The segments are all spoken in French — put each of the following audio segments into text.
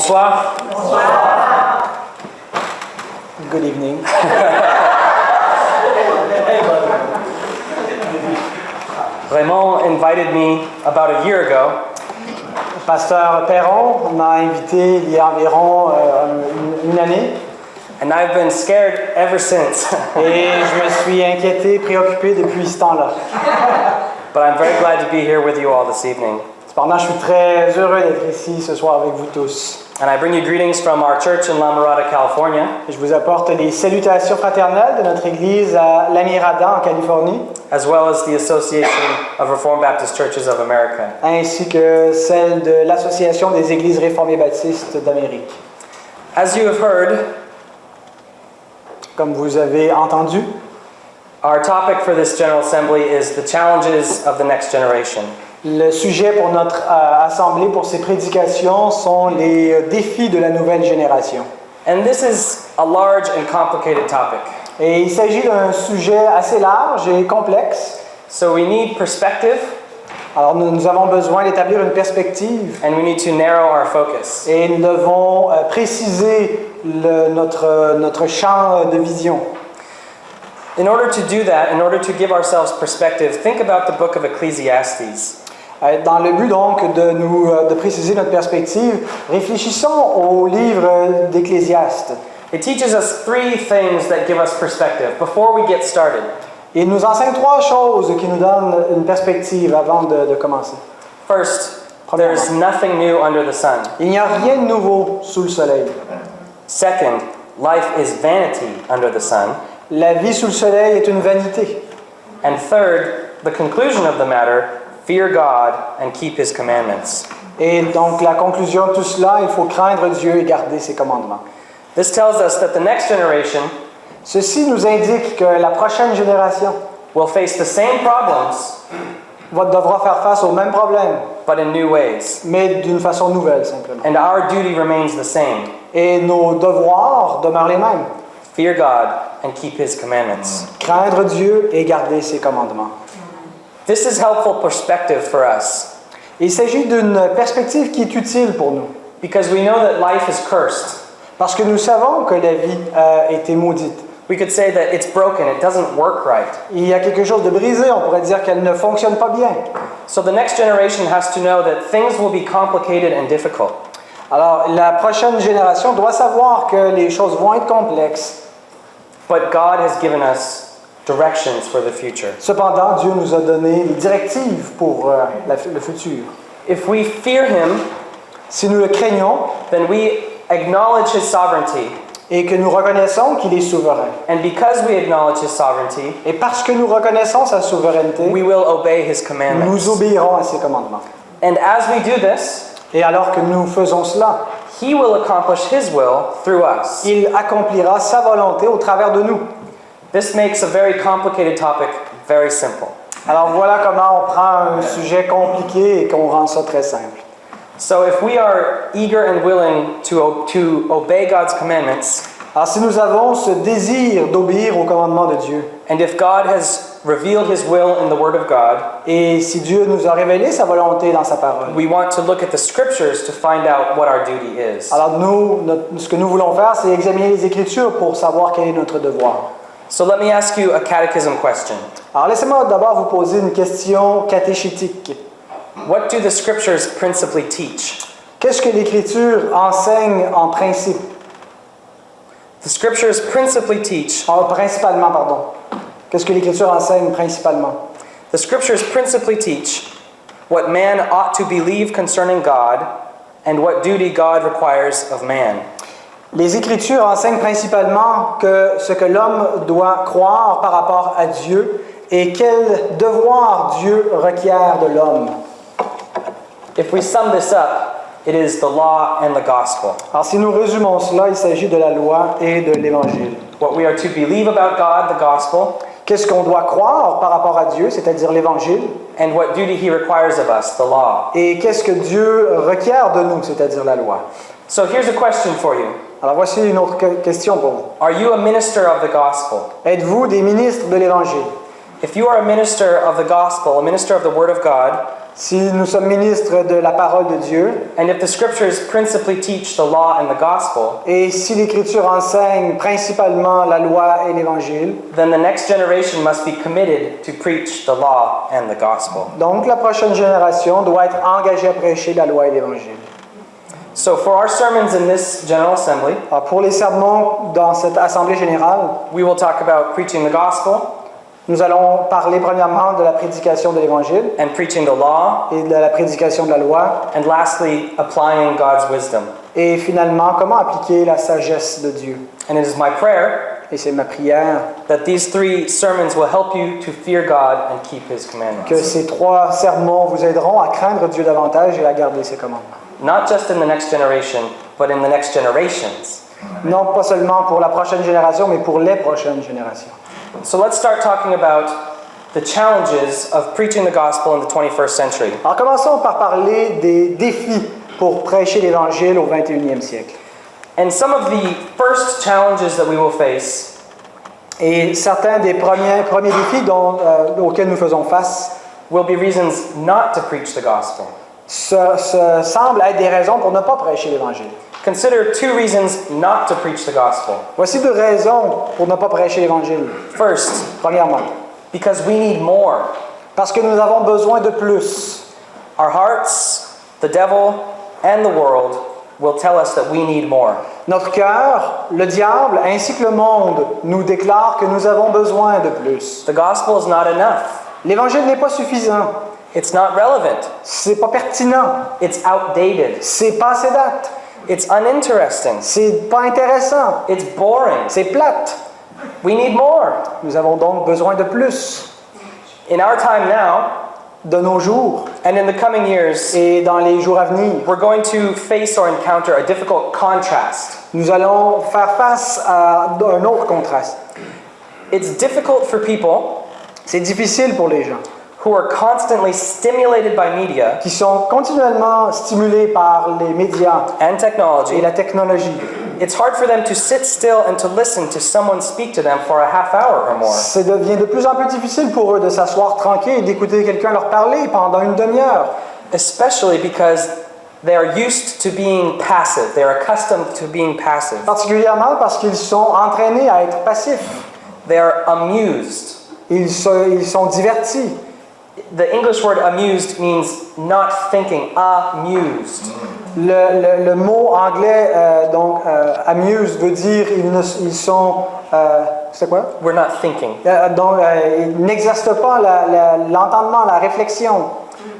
Bonsoir. Good evening. Raymond invited me about a year ago Pasteur Perron m'a invité il y a environ euh, une année and I've been scared ever since. et je me suis inquiété, préoccupé depuis ce temps-là. but I'm very glad to be here with you all this evening. Cependant, je suis très heureux d'être ici ce soir avec vous tous. And I bring you greetings from our church in La Mirada, California, Je vous apporte les salutations fraternelles de notre église à La Mirada en Californie, as well as the Association of Reformed Baptist Churches of America. ainsi que celle de l'Association des églises réformées baptistes d'Amérique. As you have heard, Comme vous avez entendu, our topic for this General Assembly is the challenges of the next generation. Le sujet pour notre euh, assemblée, pour ces prédications, sont les euh, défis de la nouvelle génération. And this is a large and complicated topic. Et il s'agit d'un sujet assez large et complexe. So we need perspective Alors nous, nous avons besoin d'établir une perspective and we need to narrow our focus. et nous devons euh, préciser le- notre, notre champ de vision. In order to do that, in order to give ourselves perspective, think about the book of Ecclesiastes. Euh, Dans le but donc de, nous, euh, de préciser notre perspective, réfléchissons au livre d'Ecclésiaste. It teaches us three things that give us perspective before we get started. Il nous enseigne trois choses qui nous donnent une perspective avant de, de commencer. First, there's nothing new under the sun. Il n'y a rien de nouveau sous le soleil. Second, life is vanity under the sun. La vie sous le soleil est une vanité. And third, the conclusion of the matter fear God and keep his commandments. Et donc la conclusion de tout cela, il faut craindre Dieu et garder ses commandements. This tells us that the next generation Ceci nous indique que la prochaine génération will face the same problems, va devra faire face aux mêmes problèmes, but in new ways. mais d'une façon nouvelle simplement. And our duty remains the same Et nos devoirs demeurent les mêmes. fear God and keep his commandments. Craindre Dieu et garder ses commandements. This is helpful perspective for us Il s'agit d'une perspective qui est utile pour nous, because we know that life is cursed. parce que nous savons que la vie euh, a été maudite. We could say that it's broken, it doesn't work right. Il y a quelque chose de brisé, on pourrait dire qu'elle ne fonctionne pas bien. So the next generation has to know that things will be complicated and difficult. Alors, la prochaine génération doit savoir que les choses vont être complexes. But God has given us directions for the future. Cependant, Dieu nous a donné les directives pour euh, la- le futur. If we fear Him, Si nous le craignons then we acknowledge His sovereignty. et que nous reconnaissons qu'il est souverain, And because we acknowledge His sovereignty, et parce que nous reconnaissons sa souveraineté, we will obey His nous commandments. obéirons à ses commandements. And as we do this, Et alors que nous faisons cela, He will accomplish His will through us. il accomplira sa volonté au travers de nous. This makes a very complicated topic very simple. Alors voilà comment on prend un sujet compliqué et qu'on rend ça très simple. So if we are eager and willing to, to obey God's commandments, Alors si nous avons ce désir d'obéir aux commandements de Dieu, and if God has revealed His will in the Word of God, et si Dieu nous a révélé sa volonté dans sa parole, we want to look at the Scriptures to find out what our duty is. alors nous, notre- ce que nous voulons faire, c'est examiner les Écritures pour savoir quel est notre devoir. So let me ask you a catechism question. Alors laissez-moi d'abord vous poser une question catéchétique. What do the Scriptures principally teach? Qu'est-ce que l'Écriture enseigne en principe The Scriptures principally teach. En- Principalement, pardon. Qu'est-ce que l'Écriture enseigne principalement The Scriptures principally teach what man ought to believe concerning God and what duty God requires of man. Les Écritures enseignent principalement que ce que l'homme doit croire par rapport à Dieu et quel devoir Dieu requiert de l'homme. If we sum this up, it is the law and the gospel. Alors si nous résumons cela, il s'agit de la loi et de l'Évangile. What we are to believe about God, the gospel, Qu'est-ce qu'on doit croire par rapport à Dieu, c'est-à-dire l'Évangile, and what duty He requires of us, the law. et qu'est-ce que Dieu requiert de nous, c'est-à-dire la loi? So here's a question for you Alors voici une autre que- question pour vous. Are you a minister of the gospel? Êtes-vous des ministres de l'Évangile? If you are a minister of the gospel, a minister of the Word of God, Si nous sommes ministres de la parole de Dieu, and if the scriptures principally teach the law and the gospel, et si l'Écriture enseigne principalement la loi et l'Évangile, then the next generation must be committed to preach the law and the gospel. donc la prochaine génération doit être engagée à prêcher la loi et l'Évangile. So, for our sermons in this General Assembly, Alors, pour les sermons dans cette assemblée générale, we will talk about preaching the gospel nous allons parler premièrement de la prédication de l'Évangile and preaching the law, et de la prédication de la loi, and lastly, applying God's wisdom. et finalement comment appliquer la sagesse de Dieu. And it is my prayer Et c'est ma prière that these three sermons will help you to fear God and keep His que ces trois sermons vous aideront à craindre Dieu davantage et à garder ses commandements. Not just in the next generation, but in the next generations. Non pas seulement pour la prochaine génération, mais pour les prochaines générations. So let's start talking about the challenges of preaching the gospel in the 21st century. Alors commençons par parler des défis pour prêcher l'Évangile au 21e siècle. And some of the first challenges that we will face Et certains des premiers, premiers défis dont, euh, auxquels nous faisons face will be reasons not to preach the gospel. ce, ce semblent être des raisons pour ne pas prêcher l'Évangile. Consider two reasons not to preach the gospel. Voici deux raisons pour ne pas prêcher l'Évangile. First, Premièrement, because we need more. parce que nous avons besoin de plus. Our hearts, the devil, and the world will tell us that we need more. Notre cœur, le diable ainsi que le monde nous déclarent que nous avons besoin de plus. The gospel is not enough. L'Évangile n'est pas suffisant. It's not relevant. C'est pas pertinent. It's outdated. C'est passé date. It's uninteresting. C'est pas intéressant. It's boring. C'est plate. We need more. Nous avons donc besoin de plus. In our time now, De nos jours and in the coming years, et dans les jours à venir, we're going to face or encounter a difficult contrast. nous allons faire face à un autre contraste. It's difficult for people C'est difficile pour les gens who are constantly stimulated by media qui sont continuellement stimulés par les médias and et technology. la technologie. It's hard for them to sit still and to listen to someone speak to them for a half hour or more. Ça devient de plus en plus difficile pour eux de s'asseoir tranquille et d'écouter quelqu'un leur parler pendant une demi-heure. especially because they are used to being passive. They are accustomed to being passive. Particulièrement parce qu'ils sont entraînés à être passifs. They are amused. Ils, se- ils sont divertis. The English word amused means not thinking, amused. Mm. Le, le- le mot anglais, euh, donc, euh, amuse, veut dire ils, ne- ils sont. euh, c'est quoi? We're not thinking. Euh, donc, euh, ils n'exercent pas la- la- l'entendement, la réflexion.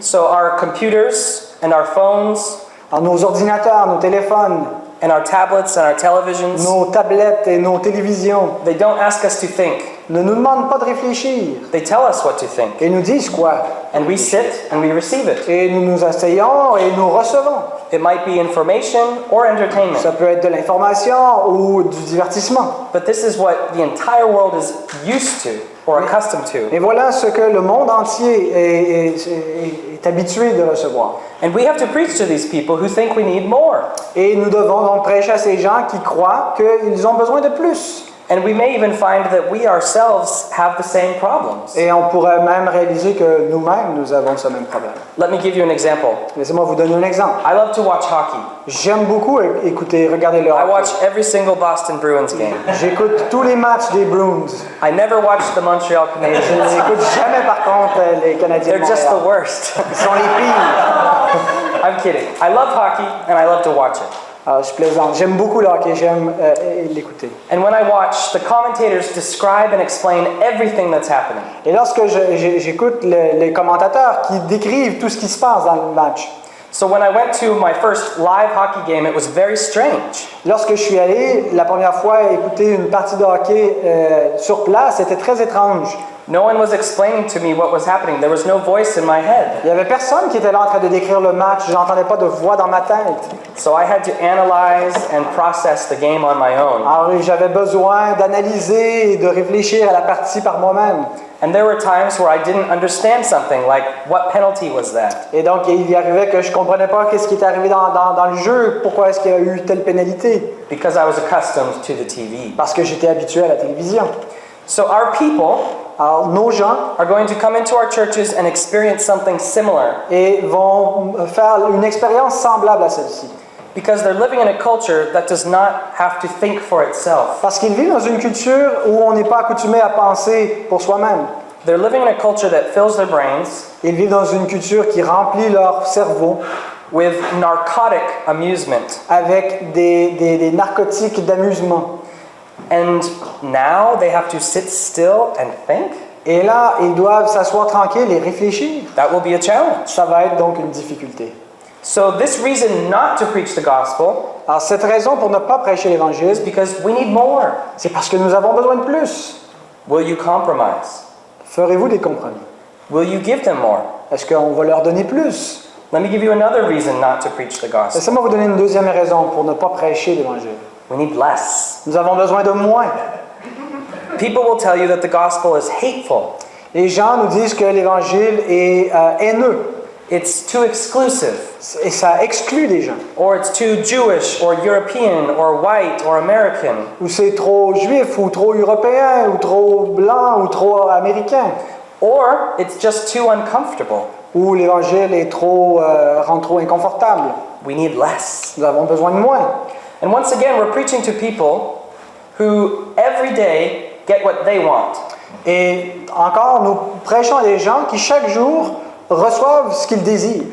So our computers and our phones Alors, nos ordinateurs, nos téléphones, and our tablets and our televisions, nos tablettes et nos télévisions they don't ask us to think. Ne nous demandent pas de réfléchir. They tell us what to think. Et nous disent quoi? And we sit and we receive it. Et nous nous asseyons et nous recevons. It might be information or entertainment. Ça peut être de l'information ou du divertissement. But this is what the entire world is used to or accustomed to. Et voilà ce que le monde entier est, est- est- est habitué de recevoir. And we have to preach to these people who think we need more. Et nous devons donc prêcher à ces gens qui croient qu'ils ont besoin de plus. And we may even find that we ourselves have the same problems. Et on pourrait même réaliser que nous-mêmes, nous avons ce même problème. Let me give you an example. Laissez-moi vous donner un exemple. I love to watch hockey. J'aime beaucoup écouter, regarder le I hockey. watch every single Boston Bruins game. J'écoute tous les matchs des Bruins. I never watch the Montreal Je Canadiens. n'écoute jamais par contre euh, les Canadiens They're just the worst. Ils sont les pires. I'm kidding. I love hockey and I love to watch it. Alors, je plaisante. J'aime beaucoup le hockey, j'aime euh, l'écouter. And when I watch, the commentators describe and explain everything that's happening. Et lorsque j'écoute le- les commentateurs qui décrivent tout ce qui se passe dans le match, So when I went to my first live hockey game, it was very strange. lorsque je suis allé la première fois écouter une partie de hockey euh, sur place, c'était très étrange. No one was explaining to me what was happening. There was no voice in my head. Il n'y avait personne qui était là en train de décrire le match, je n'entendais pas de voix dans ma tête. So I had to analyze and process the game on my own. Alors j'avais besoin d'analyser et de réfléchir à la partie par moi-même. And there were times where I didn't understand something, like what penalty was that? Et donc il y arrivait que je ne comprenais pas qu'est-ce qui était arrivé dans, dans- dans le jeu, pourquoi est-ce qu'il y a eu telle pénalité, Because I was accustomed to the TV. parce que j'étais habitué à la télévision. So our people nos gens are going to come into our churches and experience something similar et vont faire une expérience semblable à celle-ci. because they're living in a culture that does not have to think for itself. Parce qu'ils vivent dans une culture où on n'est pas accoutumé à penser pour soi-même. They're living in a culture that fills their brains Ils vivent dans une culture qui remplit leur cerveau with narcotic amusement. avec des, des- des narcotiques d'amusement. And now they have to sit still and think? Et là, ils doivent s'asseoir tranquilles et réfléchir. That will be a challenge. Ça va être donc une difficulté. So, this reason not to preach the gospel Alors, cette raison pour ne pas prêcher l'Évangile, because we need more. c'est parce que nous avons besoin de plus. Will you compromise? Ferez-vous des compromis? Will you give them more? Est-ce qu'on va leur donner plus? Let me give you another reason not to preach the gospel. Laissez-moi vous donner une deuxième raison pour ne pas prêcher l'Évangile. We need less. Nous avons besoin de moins. People will tell you that the gospel is hateful, Les gens nous disent que l'Évangile est euh, haineux it's too exclusive, et ça exclut des gens. or it's too Jewish, or European, or white, or American. Ou c'est trop juif, ou trop européen, ou trop blanc, ou trop américain. Or it's just too uncomfortable. Ou l'Évangile est trop, euh, rend trop inconfortable. We need less. Nous avons besoin de moins. And once again, we're preaching to people who every day get what they want. Et encore, nous prêchons à des gens qui chaque jour reçoivent ce qu'ils désirent.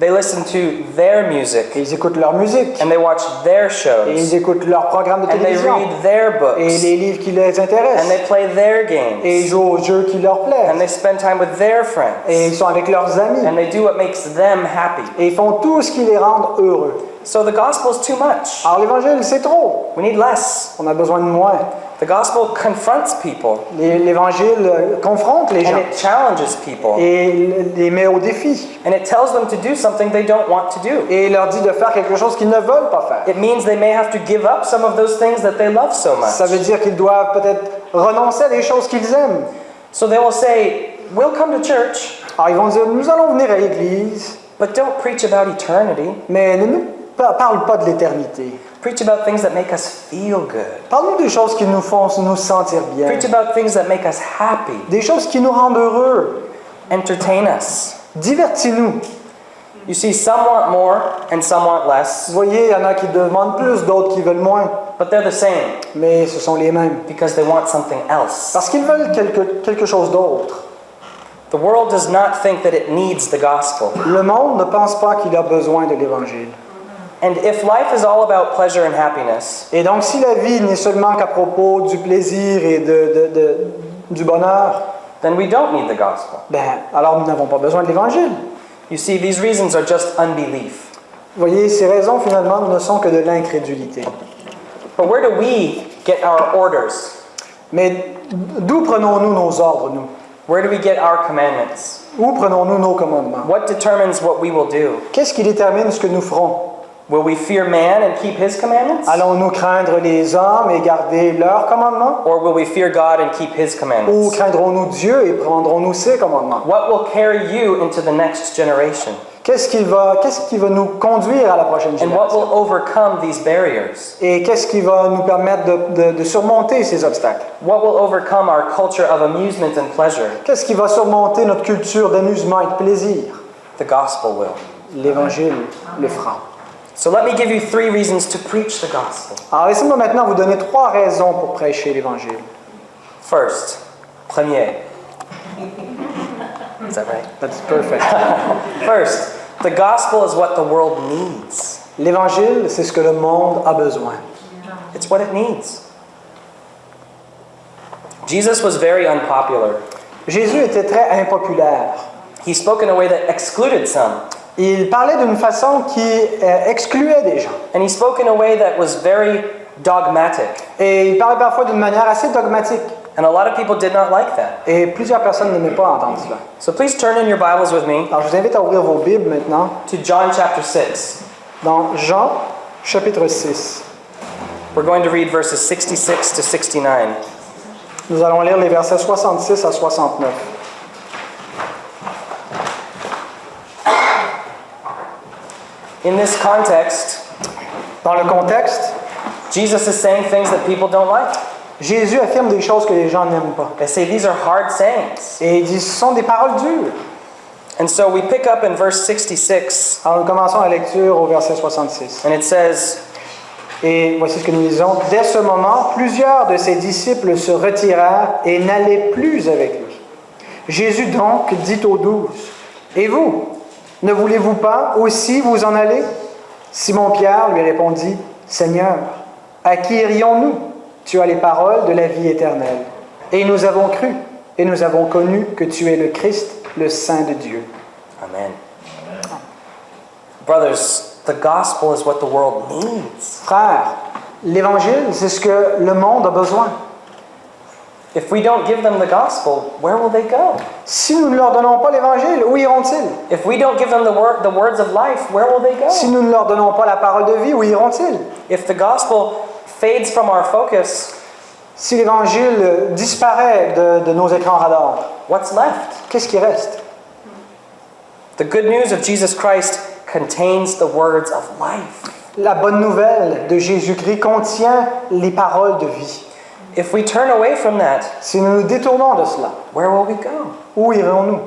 They listen to their music, Et ils écoutent leur musique, and they watch their et shows, ils écoutent leurs programmes de and they télévision, read their et books, les livres qui les and intéressent, they play their et ils games, jouent aux jeux qui leur and plaisent, they spend time with their friends, et ils sont avec leurs amis, and they do what makes them happy. et ils font tout ce qui les rend heureux. So the gospel is too much. Alors l'évangile, c'est trop. We need less. On a besoin de moins. The gospel confronts people, L'évangile euh, confronte les and gens it challenges people, et les met au défi and it tells them to do something they don't want to do. et leur dit de faire quelque chose qu'ils ne veulent pas faire. It means they may have to give up some of those things that they love so Ça much. veut dire qu'ils doivent peut-être renoncer à des choses qu'ils aiment. So they will say, We'll come to church, Alors ils vont dire, nous allons venir à l'église, but don't preach about eternity. mais ne nous parle pas de l'éternité. Preach about things that make us feel good. Parle-nous des choses qui nous font nous sentir bien, Preach about things that make us happy. des choses qui nous rendent heureux. Entertain us. Divertis-nous. You see, some want more and some want Vous voyez, il y en a qui demandent plus, d'autres qui veulent moins, but they're the same mais ce sont les mêmes. because they want something else. Parce qu'ils veulent quelque, quelque chose d'autre. The world does not think that it needs the gospel. Le monde ne pense pas qu'il a besoin de l'Évangile. And if life is all about pleasure and happiness, Et donc, si la vie n'est seulement qu'à propos du plaisir et de, de- de- du bonheur, then we don't need the gospel. ben, alors nous n'avons pas besoin de l'Évangile. You see, these reasons are just unbelief. Vous voyez, ces raisons, finalement, ne sont que de l'incrédulité. But where do we get our orders? Mais d'où prenons-nous nos ordres, nous? Where do we get our commandments? Où prenons-nous nos commandements? What determines what we will do? Qu'est-ce qui détermine ce que nous ferons? Will we fear man and keep his commandments? Allons-nous craindre les hommes et garder leurs commandements? Or will we fear God and keep his Ou commandments? craindrons-nous Dieu et prendrons-nous ses commandements? What will carry you into the next generation? Qu'est-ce qui va, qu'est-ce qui va nous conduire à la prochaine And what génération? will overcome these barriers? Et qu'est-ce qui va nous permettre de, de- de surmonter ces obstacles? What will overcome our culture of amusement and pleasure? Qu'est-ce qui va surmonter notre culture d'amusement et de plaisir? The gospel will. L'Évangile le fera. So let me give you three reasons to preach the gospel. Alors laissez-moi maintenant vous donner trois raisons pour prêcher l'Évangile. First, premier. Is that right? That's perfect. First, the gospel is what the world needs. L'Évangile, c'est ce que le monde a besoin. It's what it needs. Jesus was very unpopular. Jésus était très impopulaire. He spoke in a way that excluded some, Il parlait d'une façon qui euh, excluait des gens. and he spoke in a way that was very dogmatic. Et il parlait parfois d'une manière assez dogmatique. And a lot of people did not like that. Et plusieurs personnes n'aimaient pas entendre cela. So please turn in your Bibles with me Alors je vous invite à ouvrir vos Bibles maintenant to John chapter 6. dans Jean chapitre 6. We're going to read verses 66 to 69. Nous allons lire les versets 66 à 69. In this context, Dans le contexte, Jesus is saying things that people don't like. Jésus affirme des choses que les gens n'aiment pas. They say these are hard sayings. Et il dit, ce sont des paroles dures. And so we pick up in verse 66, Alors nous commençons la lecture au verset 66. and it says, Et voici ce que nous lisons. Dès ce moment, plusieurs de ses disciples se retirèrent et n'allaient plus avec lui. Jésus donc dit aux douze, Et vous, ne voulez-vous pas aussi vous en aller? Simon-Pierre lui répondit, Seigneur, à qui irions-nous Tu as les paroles de la vie éternelle. Et nous avons cru, et nous avons connu que tu es le Christ, le Saint de Dieu. Amen. Brothers, the gospel is what the world needs. Frères, l'évangile, c'est ce que le monde a besoin. If we don't give them the gospel, where will they go? Si nous ne leur donnons pas l'évangile, où iront-ils? If we don't give them the, word, the words of life, where will they go? Si nous ne leur donnons pas la parole de vie, où iront-ils? If the gospel fades from our focus, Si l'évangile disparaît de, de nos écrans radars, what's left? qu'est-ce qui reste? The good news of Jesus Christ contains the words of life. La bonne nouvelle de Jésus-Christ contient les paroles de vie. If we turn away from that, Si nous nous détournons de cela, where will we go? où irons-nous?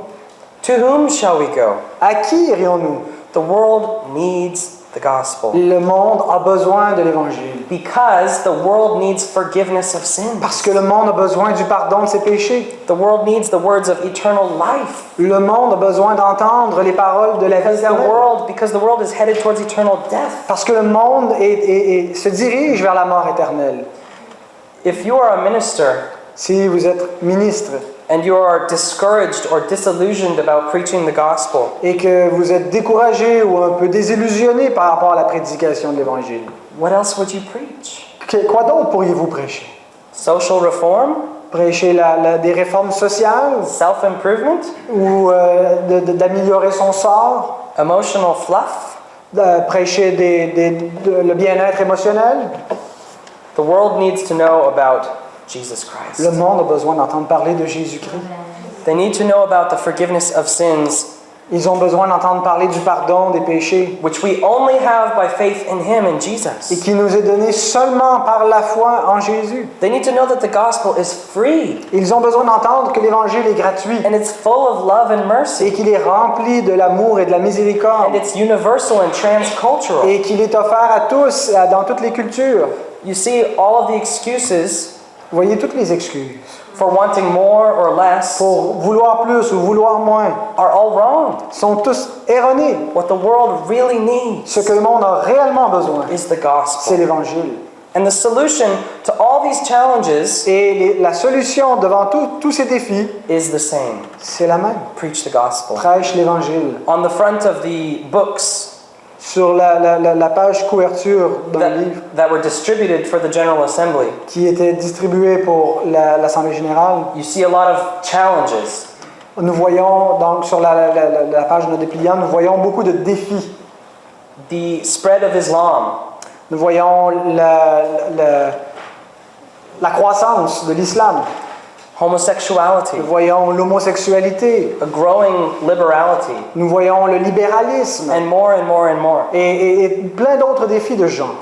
To whom shall we go? À qui irions-nous The world needs the gospel Le monde a besoin de l'évangile. because the world needs forgiveness of sins. Parce que le monde a besoin du pardon de ses péchés. The world needs the words of eternal life. Le monde a besoin d'entendre les paroles de la vie Because the éternelle. world, because the world is headed towards eternal death. Parce que le monde est- est- est- se dirige vers la mort éternelle. If you are a minister Si vous êtes ministre and you are discouraged or disillusioned about preaching the gospel, et que vous êtes découragé ou un peu désillusionné par rapport à la prédication de l'Évangile, what else would you preach? que- quoi d'autre pourriez-vous prêcher? Social reform? Prêcher la- la- des réformes sociales? Self improvement? ou euh, d'améliorer son sort? Emotional fluff? de prêcher des- des- de- le bien-être émotionnel? The world needs to know about Jesus Christ. Le monde a besoin d'entendre parler de Jésus-Christ. They need to know about the forgiveness of sins, Ils ont besoin d'entendre parler du pardon des péchés which we only have by faith in Him and et Jesus. qui nous est donné seulement par la foi en Jésus. They need to know that the gospel is free Ils ont besoin d'entendre que l'Évangile est gratuit and it's full of love and et mercy qu'il est rempli de l'amour et de la and miséricorde it's universal and transcultural. et qu'il est offert à tous, à- dans toutes les cultures. You see, all of the excuses Vous voyez toutes les excuses for wanting more or less pour vouloir plus ou vouloir moins are all wrong. sont tous erronés. What the world really needs Ce que le monde a réellement besoin, is the c'est gospel. l'Évangile. And the solution to all these challenges Et les- la solution devant tous ces défis, is the same c'est la même. preach the gospel. Prêche l'Évangile. On the front of the books Sur la, la- la- la page couverture that, livre that were distributed for the General Assembly, qui était distribué pour la- l'Assemblée générale, you see a lot of challenges. nous voyons donc sur la, la- la- la page de nos dépliants, nous voyons beaucoup de défis. The spread of Islam, Nous voyons la, la- la croissance de l'islam. Homosexuality, Nous voyons l'homosexualité. a growing liberality, Nous voyons le libéralisme. and more and more and more. Et, et- et plein d'autres défis de genre.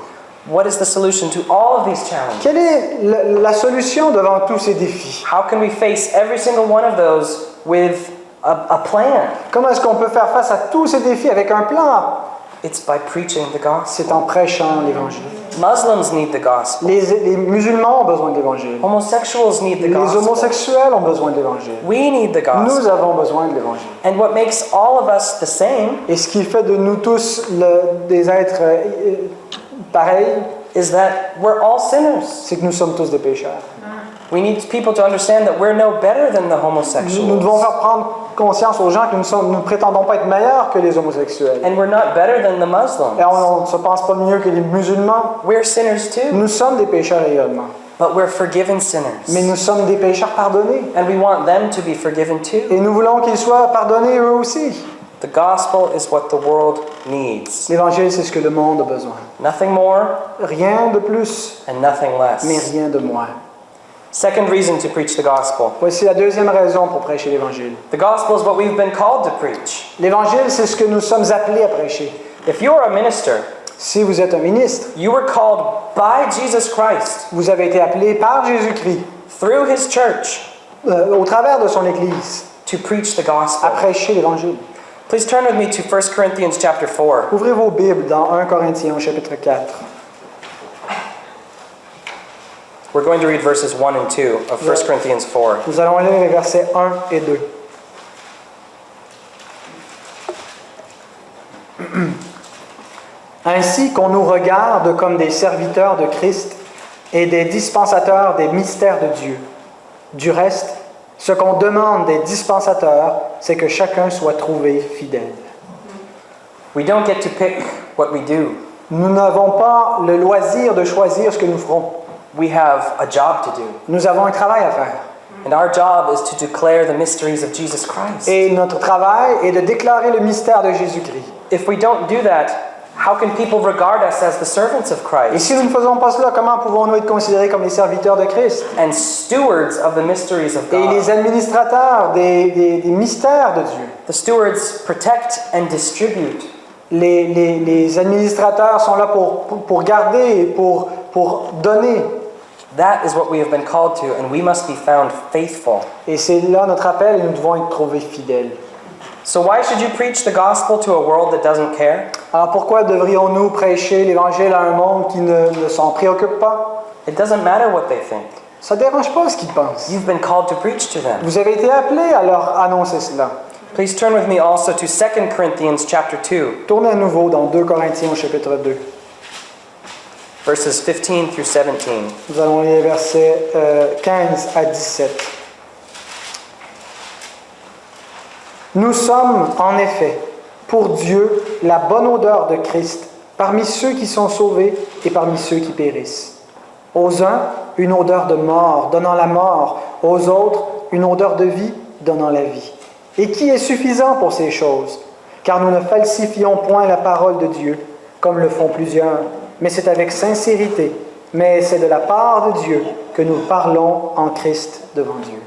What is the solution to all of these challenges? Quelle est la, la solution devant tous ces défis? How can we face every single one of those with a, a plan? Comment est-ce qu'on peut faire face à tous ces défis avec un plan? It's by preaching the gospel. C'est en prêchant l'Évangile. Muslims need the gospel. Les, les musulmans ont besoin de l'Évangile. Homosexuals need the Les gospel. homosexuels ont besoin de l'Évangile. We need the Nous gospel. avons besoin de l'Évangile. And what makes all of us the same Et ce qui fait de nous tous le- des êtres euh, pareils, is that we're all sinners. c'est que nous sommes tous des pécheurs. We need people to understand that we're no better than the Nous, homosexuals. nous devons faire prendre conscience aux gens que nous ne nous prétendons pas être meilleurs que les homosexuels. And we're not better than the Muslims. Et on ne se pense pas mieux que les musulmans. We're sinners too, Nous sommes des pécheurs également. but we're forgiven Mais sinners. nous sommes des pécheurs pardonnés. And we want them to be forgiven too. Et nous voulons qu'ils soient pardonnés eux aussi. The gospel is what the world needs. L'évangile, c'est ce que le monde a besoin. Nothing more Rien de plus, and nothing mais less. rien de moins. Second reason to preach the gospel. Voici la deuxième raison pour prêcher l'évangile. The gospel is what we've been called to preach. L'évangile, c'est ce que nous sommes appelés à prêcher. If you're a minister Si vous êtes un ministre, You were called by Jesus Christ vous avez été appelé par Jésus-Christ, through his church euh, au travers de son Église, to preach the à gospel. prêcher l'Évangile. Please turn with me to 1 Corinthians chapter 4. Ouvrez vos Bibles dans 1 Corinthiens chapitre 4. We're going to read verses 1 and 2 of 1 Corinthians 4. Nous allons lire les versets 1 et 2. Ainsi qu'on nous regarde comme des serviteurs de Christ et des dispensateurs des mystères de Dieu. Du reste, ce qu'on demande des dispensateurs, c'est que chacun soit trouvé fidèle. We don't get to pick what we do. Nous n'avons pas le loisir de choisir ce que nous ferons. We have a job to do. Nous avons un travail à faire. And our job is to declare the mysteries of Jesus Christ. Et notre travail est de déclarer le mystère de Jésus-Christ. If we don't do that, how can people regard us as the servants of Et Christ si nous ne faisons pas cela, comment pouvons-nous être considérés comme les serviteurs de Christ? And stewards of the mysteries of et les administrateurs des, des- des mystères de Dieu? The stewards protect and distribute. Les, les- les administrateurs sont là pour, pour, pour garder et pour, pour donner. That is what we have been called to, and we must be found faithful. Et c'est là notre appel et nous devons être trouvés fidèles. So, why should you preach the gospel to a world that doesn't care? Alors pourquoi devrions-nous prêcher l'Évangile à un monde qui ne, ne s'en préoccupe pas? It doesn't matter what they think. Ça ne dérange pas ce qu'ils pensent. You've been called to preach to them. Vous avez été appelés à leur annoncer cela. Please turn with me also to 2 Corinthians chapter 2, Tournez à nouveau dans 2 Corinthiens au chapitre 2. Verses 15 through 17. Nous allons lire versets euh, 15 à 17. Nous sommes en effet pour Dieu la bonne odeur de Christ parmi ceux qui sont sauvés et parmi ceux qui périssent. Aux uns, une odeur de mort donnant la mort, aux autres, une odeur de vie donnant la vie. Et qui est suffisant pour ces choses? Car nous ne falsifions point la parole de Dieu, comme le font plusieurs, mais c'est avec sincérité, mais c'est de la part de Dieu que nous parlons en Christ devant Dieu.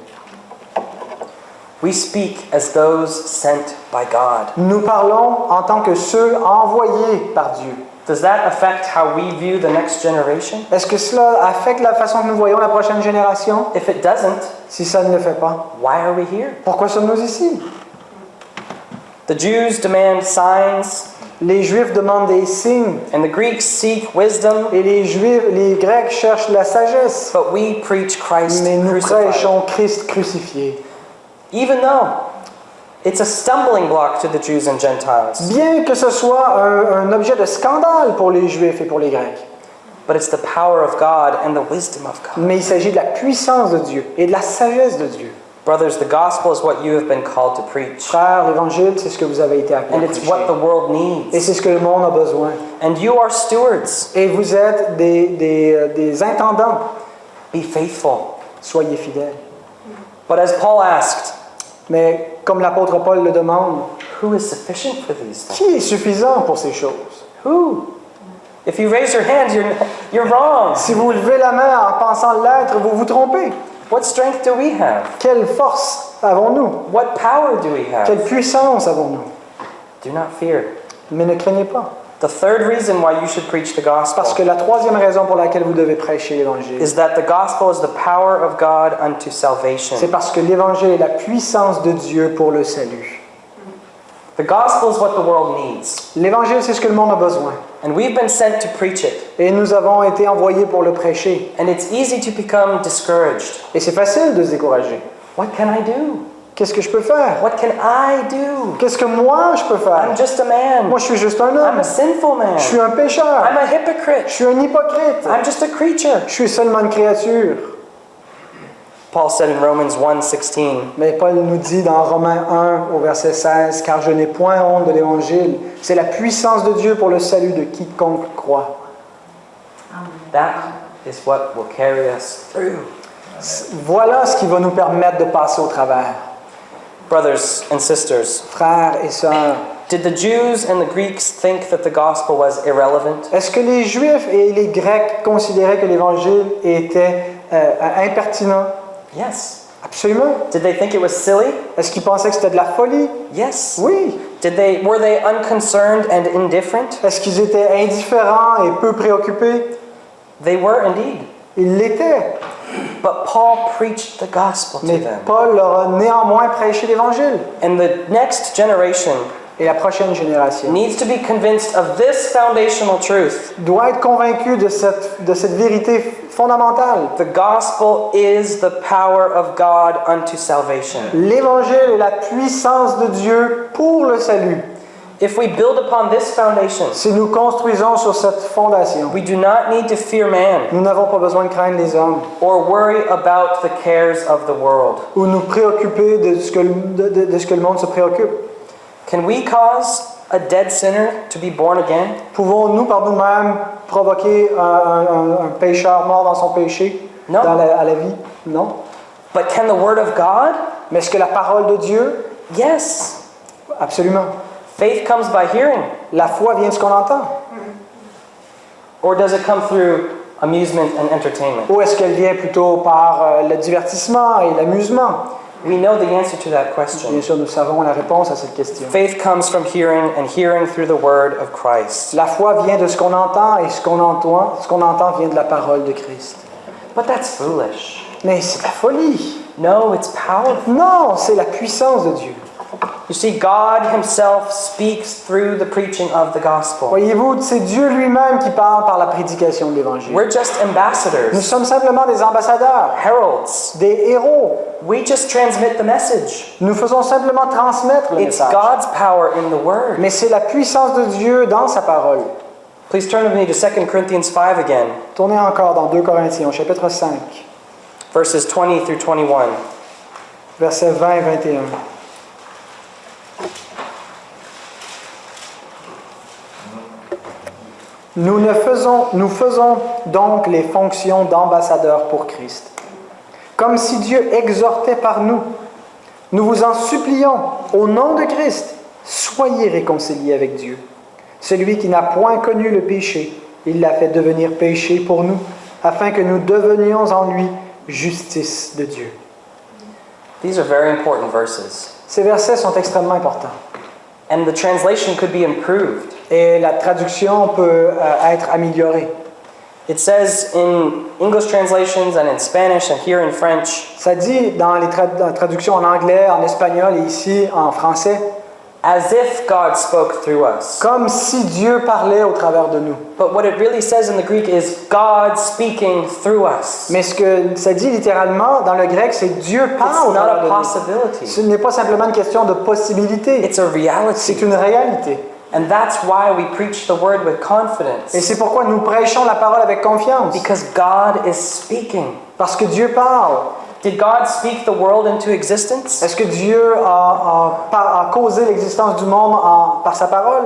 We speak as those sent by God. Nous parlons en tant que ceux envoyés par Dieu. Does that affect how we view the next generation? Est-ce que cela affecte la façon que nous voyons la prochaine génération? If it doesn't, Si ça ne le fait pas, why are we here? pourquoi sommes-nous ici? The Jews demand signs, Les Juifs demandent des signes and the Greeks seek wisdom, et les Juifs, les Grecs cherchent la sagesse. but we preach Christ Mais nous crucified. prêchons Christ crucifié. Even though it's a stumbling block to the Jews and Gentiles, Bien que ce soit un, un objet de scandale pour les Juifs et pour les Grecs, but it's the power of God and the wisdom of God. mais il s'agit de la puissance de Dieu et de la sagesse de Dieu. Brothers, the gospel is what you have been called to preach, Frères, l'Évangile, c'est ce que vous avez été appelés and à it's prêcher. what the world Et needs. c'est ce que le monde a besoin. And you are stewards. Et vous êtes des, des, euh, des intendants. Be faithful. Soyez fidèles. But as Paul asked, Mais comme l'apôtre Paul le demande, who is sufficient for these things? qui est suffisant pour ces choses? Who? If you raise your hand, you're, you're wrong. Si vous levez la main en pensant l'être, vous vous trompez. What strength do we have? Quelle force avons-nous? What power do we have? Quelle puissance avons-nous? Do not fear. Mais ne craignez pas. The third reason why you should preach the Parce gospel que la troisième raison pour laquelle vous devez prêcher l'Évangile, is that the gospel is the power of God unto c'est salvation. parce que l'Évangile est la puissance de Dieu pour le salut. The gospel is what the world needs, L'Évangile, c'est ce que le monde a besoin. and we've been sent to preach it. Et nous avons été envoyés pour le prêcher. And it's easy to become discouraged. Et c'est facile de se décourager. What can I do? Qu'est-ce que je peux faire? What can I do? Qu'est-ce que moi je peux I'm faire just a man. Moi, je suis juste un I'm homme. a sinful man. Je suis un pécheur. I'm a Je hypocrite. suis un hypocrite. I'm just a creature. Je suis seulement une créature. Paul said in Romans 1:16, Mais Paul nous dit dans Romains 1 au verset 16, car je n'ai point honte de l'Évangile. C'est la puissance de Dieu pour le salut de quiconque croit. that is what will carry us through. Voilà ce qui va nous permettre de passer au travers. Brothers and sisters, Frères et sœurs, did the Jews and the Greeks think that the gospel was irrelevant? est-ce que les Juifs et les Grecs considéraient que l'Évangile était euh, impertinent? Yes. Absolument. Did they think it was silly? Est-ce qu'ils pensaient que c'était de la folie? Yes. Oui. Did they were they unconcerned and indifferent? Est-ce qu'ils étaient indifférents et peu préoccupés? They were indeed. Ils l'étaient. But Paul preached the gospel to Mais them. Paul leur a néanmoins prêché l'Évangile. And the next generation Et la prochaine génération needs to be convinced of this foundational truth. doit être convaincue de cette, de cette vérité fondamentale. The gospel is the power of God unto salvation. L'Évangile est la puissance de Dieu pour le salut. If we build upon this foundation, Si nous construisons sur cette fondation, we do not need to fear man nous n'avons pas besoin de craindre les hommes or worry about the cares of the world. ou nous préoccuper de ce que, de- de- de ce que le monde se préoccupe. Can we cause a dead sinner to be born again? Pouvons-nous par nous-mêmes provoquer un, un- un- un pécheur mort dans son péché Non. dans la- à la vie? Non. But can the word of God? Mais est-ce que la parole de Dieu? Yes. Absolument. Faith comes by hearing. La foi vient de ce qu'on entend. Or does it come through amusement and entertainment? Ou est-ce qu'elle vient plutôt par euh, le divertissement et l'amusement? We know the answer to that question. Bien sûr, nous savons la réponse à cette question. Faith comes from hearing and hearing through the word of Christ. La foi vient de ce qu'on entend et ce qu'on entend, ce qu'on entend vient de la parole de Christ. But that's foolish. Mais c'est la folie. No, it's powerful. Non, c'est la puissance de Dieu. You see, God Himself speaks through the preaching of the gospel. Voyez-vous, c'est Dieu lui-même qui parle par la prédication de l'Évangile. We're just Nous ambassadors, sommes simplement des ambassadeurs, heralds. des héros. We just transmit the message. Nous faisons simplement transmettre le It's message. God's power in the word. Mais c'est la puissance de Dieu dans sa parole. Please turn with me to 2 Corinthians 5 again, Tournez encore dans 2 Corinthiens, chapitre 5, verses 20 through 21. versets 20 et 21. Nous, ne faisons, nous faisons donc les fonctions d'ambassadeurs pour Christ, comme si Dieu exhortait par nous. Nous vous en supplions, au nom de Christ, soyez réconciliés avec Dieu. Celui qui n'a point connu le péché, il l'a fait devenir péché pour nous, afin que nous devenions en lui justice de Dieu. These are very important verses. Ces versets sont extrêmement importants. And the translation could be improved. Et la traduction peut euh, être améliorée. It says in English translations and in Spanish and here in French, Ça dit dans les tra- traductions en anglais, en espagnol et ici en français, as if God spoke through us. comme si Dieu parlait au travers de nous. But what it really says in the Greek is God speaking through us. Mais ce que ça dit littéralement dans le grec, c'est Dieu parle au It's not travers a de nous. possibility, Ce n'est pas simplement une question de possibilité, it's a reality. c'est une réalité. And that's why we preach the word with Et confidence. c'est pourquoi nous prêchons la parole avec confiance, Because God is speaking. parce que Dieu parle. Did God speak the world into existence? Est-ce que Dieu a, a- a causé l'existence du monde en- par sa parole?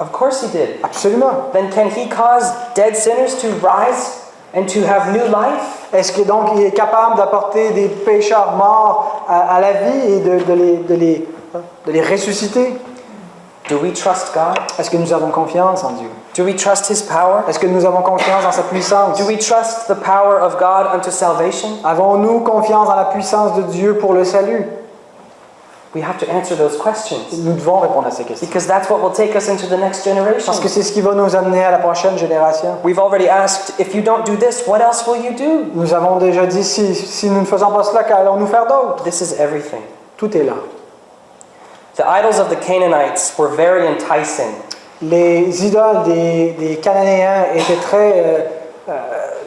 Of course He did. Absolument. Then can He cause dead sinners to rise and to have new life? Est-ce que donc il est capable d'apporter des pécheurs morts à, à la vie et de, de les, de les- de les ressusciter? Do we trust God? Est-ce que nous avons confiance en Dieu? Do we trust His power? Est-ce que nous avons confiance dans sa puissance? Do we trust the power of God unto salvation? Avons-nous confiance dans la puissance de Dieu pour le salut? We have to answer those questions Nous devons répondre à ces questions. because that's what will take us into the next generation. Parce que c'est ce qui va nous amener à la prochaine génération. We've already asked, if you don't do this, what else will you do? Nous avons déjà dit, si, si nous ne faisons pas cela, qu'allons-nous faire d'autre? This is everything. Tout est là. The idols of the Canaanites were very enticing. Les idoles des, des Cananéens étaient très euh, euh,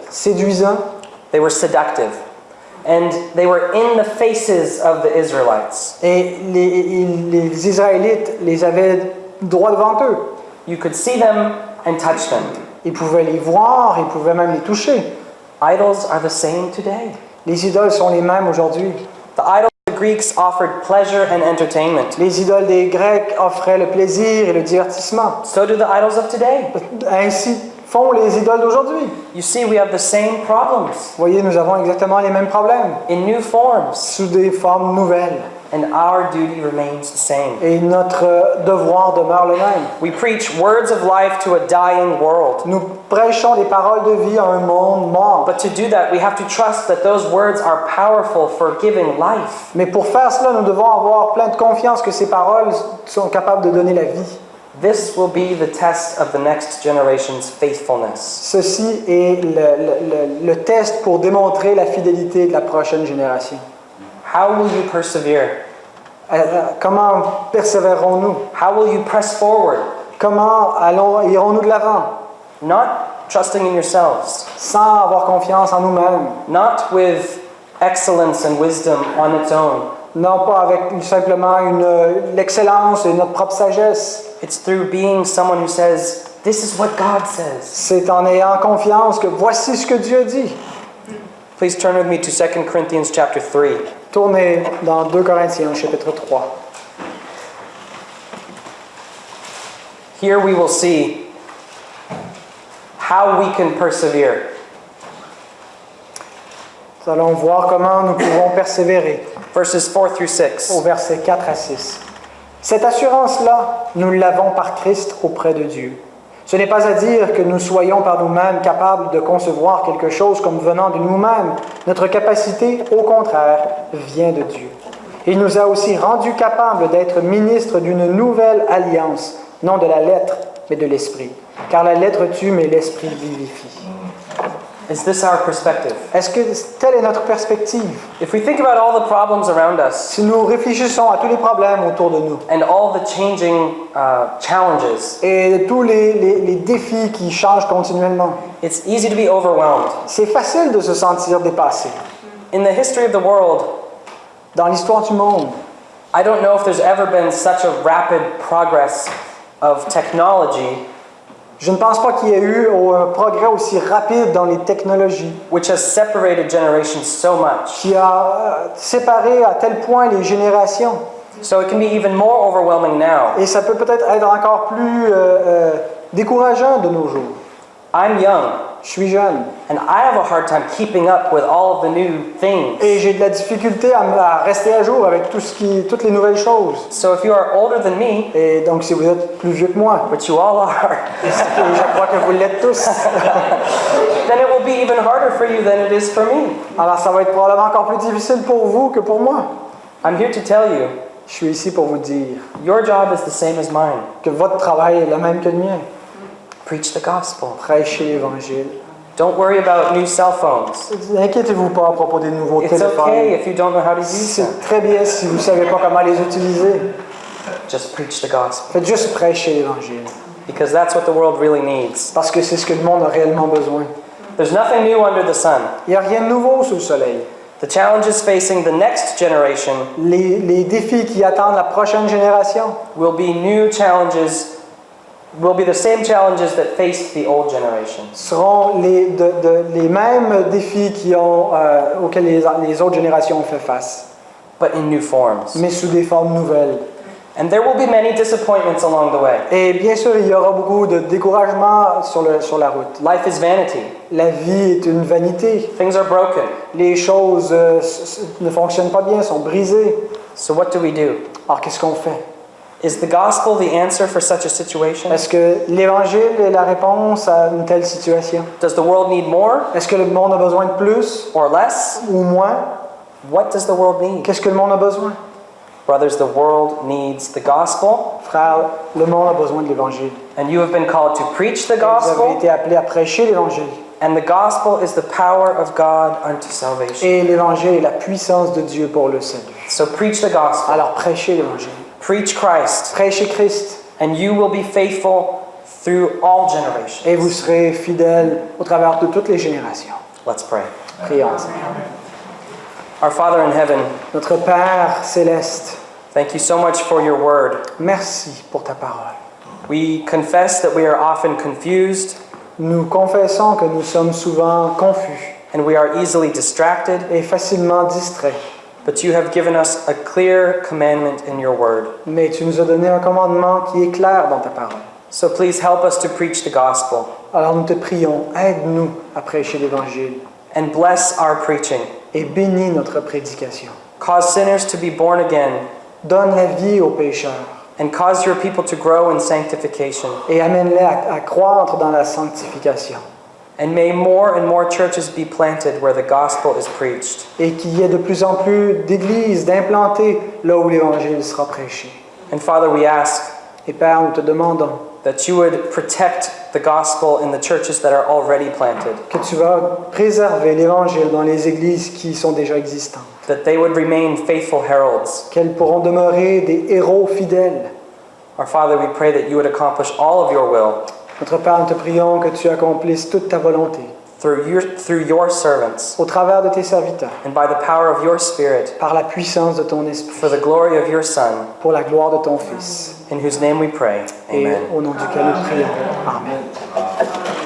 séduisants They were seductive. And they were in the faces of the Israelites. et les, les Israélites les avaient droit devant eux. You could see them and touch them. Ils pouvaient les voir, ils pouvaient même les toucher. Idols are the same today. Les idoles sont les mêmes aujourd'hui. The idols Greeks offered pleasure and entertainment. Les idoles des Grecs offraient le plaisir et le divertissement. So do the idols of today. Ainsi font les idoles d'aujourd'hui. You see, we have the same problems Vous voyez, nous avons exactement les mêmes problèmes, in new forms. sous des formes nouvelles. And our duty remains the same. Et notre euh, devoir demeure le même. We preach words of life to a dying world. Nous prêchons des paroles de vie à un monde mort. But to do that, we have to trust that those words are powerful for giving life. Mais pour faire cela, nous devons avoir plein de confiance que ces paroles sont capables de donner la vie. This will be the test of the next generation's faithfulness. Ceci est le, le- le- le test pour démontrer la fidélité de la prochaine génération. How will you persevere? Euh, euh, Comment persévérerons-nous How will you press forward? Comment allons, irons-nous de l'avant Not trusting in yourselves, sans avoir confiance en nous-mêmes not with excellence and wisdom on its own. Non pas avec simplement une- l'excellence et notre propre sagesse. It's through being someone who says, This is what God says. C'est en ayant confiance que voici ce que Dieu dit. Please turn with me to 2 Corinthians chapter 3. Tournez dans 2 Corinthiens chapitre 3. Here we will see how we can persevere. Nous allons voir comment nous pouvons persévérer Verses 4 through 6. au verset 4 à 6. Cette assurance-là, nous l'avons par Christ auprès de Dieu. Ce n'est pas à dire que nous soyons par nous-mêmes capables de concevoir quelque chose comme venant de nous-mêmes. Notre capacité, au contraire, vient de Dieu. Il nous a aussi rendus capables d'être ministres d'une nouvelle alliance, non de la lettre, mais de l'esprit. Car la lettre tue, mais l'esprit vivifie. Is this our perspective? Est-ce que telle est notre perspective If we think about all the problems around us Si nous réfléchissons à tous les problèmes autour de nous and all the changing uh, challenges, et tous les, les- les défis qui changent continuellement, it's easy to be overwhelmed. c'est facile de se sentir dépassé. In the history of the world, Dans l'histoire du monde, I don't know if there's ever been such a rapid progress of technology je ne pense pas qu'il y ait eu un progrès aussi rapide dans les technologies which has separated generations so much. qui a euh, séparé à tel point les générations. So it can be even more overwhelming now. Et ça peut peut-être être encore plus euh, euh, décourageant de nos jours. I'm young Je suis jeune and I have a hard time keeping up with all of the new things. et j'ai de la difficulté à, à rester à jour avec tout ce qui, toutes les nouvelles choses. So if you are older than me, Et donc si vous êtes plus vieux que moi, which you all are, je crois que vous l'êtes tous, then it will be even harder for you than it is for me. alors ça va être probablement encore plus difficile pour vous que pour moi. I'm here to tell you, Je suis ici pour vous dire your job is the same as mine. que votre travail est le même que le mien. Preach the gospel. Prêchez l'Évangile. Don't worry about new cell phones. N'inquiétez-vous pas à propos des nouveaux It's okay téléphones. if you don't know how to use. C'est très bien si vous ne savez pas comment les utiliser. Just preach the gospel Faites juste prêcher l'Évangile. because that's what the world really needs. Parce que c'est ce que le monde a réellement besoin. There's nothing new under the sun. Il n'y a rien de nouveau sous le soleil. The challenges facing the next generation Les, les défis qui attendent la prochaine génération will be new challenges, will be the same challenges that faced the old generation. seront les, de- de- les mêmes défis qui ont, euh, auxquels les, les autres générations ont fait face, but in new forms. mais sous des formes nouvelles. And there will be many disappointments along the way. Et bien sûr, il y aura beaucoup de découragement sur, le, sur la route. Life is vanity. La vie est une vanité. Things are broken. Les choses euh, ne fonctionnent pas bien, sont brisées. So what do we do? Alors qu'est-ce qu'on fait? Is the gospel the answer for such a situation? Est-ce que l'Évangile est la réponse à une telle situation? Does the world need more? Est-ce que le monde a besoin de plus or less? ou moins? What does the world need? Qu'est-ce que le monde a besoin? Brothers, the world needs the gospel, Frère, le monde a besoin de l'Évangile. and you have been called to preach the Vous avez gospel, été appelés à prêcher l'Évangile. and the gospel is the power of God unto salvation. Et l'Évangile est la puissance de Dieu pour le salut. So preach the gospel, Alors prêchez l'Évangile. Preach Christ, Prêchez Christ and you will be faithful through all generations. et vous serez fidèles au travers de toutes les générations. Let's pray. Prions. Our Father in heaven, Notre Père céleste, thank you so much for your word. merci pour ta parole. We confess that we are often confused Nous confessons que nous sommes souvent confus and we are easily distracted, et facilement distraits, but you have given us a clear commandment in your word. mais tu nous as donné un commandement qui est clair dans ta parole. So please help us to preach the gospel Alors nous te prions, aide-nous à prêcher l'Évangile and bless our preaching. et bénis notre prédication. Cause sinners to be born again, donne la vie aux pécheurs and cause your people to grow in sanctification. et amène-les à, à croître dans la sanctification. And may more and more churches be planted where the gospel is preached. Et qu'il y ait de plus en plus d'églises, d'implanter là où l'évangile sera prêché. And Father, we ask Et Père, nous te demandons that you would protect the gospel in the churches that are already planted, que tu vas préserver l'évangile dans les églises qui sont déjà existantes, that they would remain faithful heralds. qu'elles pourront demeurer des héros fidèles. Our Father, we pray that you would accomplish all of your will Notre Père, nous te prions que tu accomplisses toute ta volonté through your, through your servants au travers de tes serviteurs, and by the power of your Spirit par la puissance de ton esprit, for the glory of your Son, pour la gloire de ton Fils. in whose name we pray. Et au nom duquel nous prions. Amen.